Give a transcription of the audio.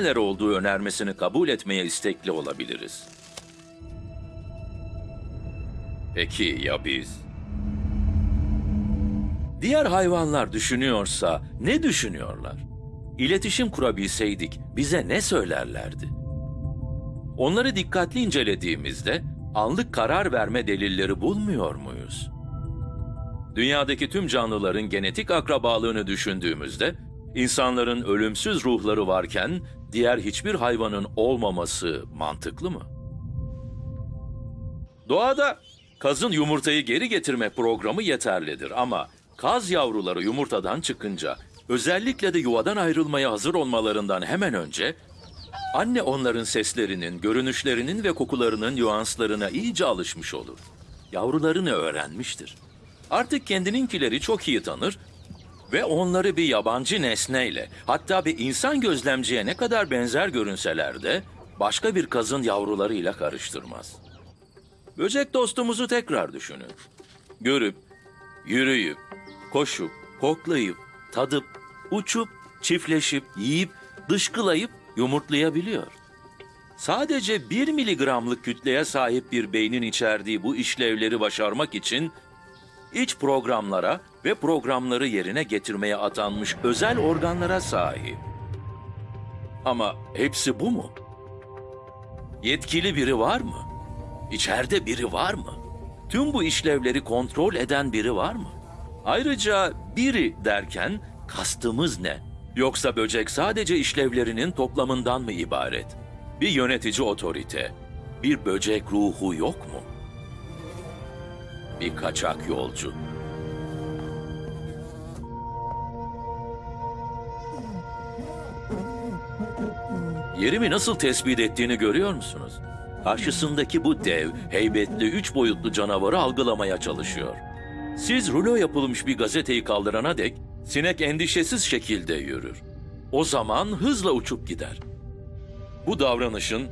neler olduğu önermesini kabul etmeye istekli olabiliriz. Peki ya biz? Diğer hayvanlar düşünüyorsa ne düşünüyorlar? İletişim kurabilseydik bize ne söylerlerdi? Onları dikkatli incelediğimizde anlık karar verme delilleri bulmuyor muyuz? Dünyadaki tüm canlıların genetik akrabalığını düşündüğümüzde insanların ölümsüz ruhları varken diğer hiçbir hayvanın olmaması mantıklı mı? Doğada kazın yumurtayı geri getirme programı yeterlidir ama kaz yavruları yumurtadan çıkınca özellikle de yuvadan ayrılmaya hazır olmalarından hemen önce anne onların seslerinin, görünüşlerinin ve kokularının nüanslarına iyice alışmış olur. Yavrularını öğrenmiştir. Artık kendininkileri çok iyi tanır ve onları bir yabancı nesneyle, hatta bir insan gözlemciye ne kadar benzer görünseler de başka bir kazın yavrularıyla karıştırmaz. Böcek dostumuzu tekrar düşünün. Görüp, yürüyüp, koşup, koklayıp, tadıp, uçup, çiftleşip, yiyip, dışkılayıp yumurtlayabiliyor. Sadece 1 miligramlık kütleye sahip bir beynin içerdiği bu işlevleri başarmak için iç programlara ve programları yerine getirmeye atanmış özel organlara sahip. Ama hepsi bu mu? Yetkili biri var mı? İçeride biri var mı? Tüm bu işlevleri kontrol eden biri var mı? Ayrıca biri derken kastımız ne? Yoksa böcek sadece işlevlerinin toplamından mı ibaret? Bir yönetici otorite, bir böcek ruhu yok mu? Bir kaçak yolcu. Yerimi nasıl tespit ettiğini görüyor musunuz? Karşısındaki bu dev, heybetli, üç boyutlu canavarı algılamaya çalışıyor. Siz rulo yapılmış bir gazeteyi kaldırana dek sinek endişesiz şekilde yürür. O zaman hızla uçup gider. Bu davranışın